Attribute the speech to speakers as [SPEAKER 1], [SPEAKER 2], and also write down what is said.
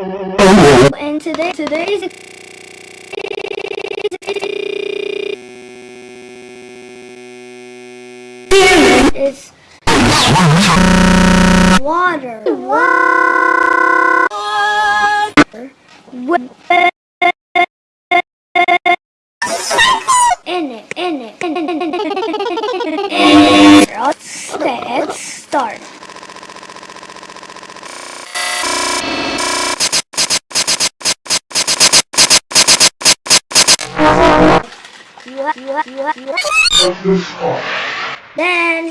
[SPEAKER 1] Oh. And today, today's is water. Water. It, in it, in it, in it. dan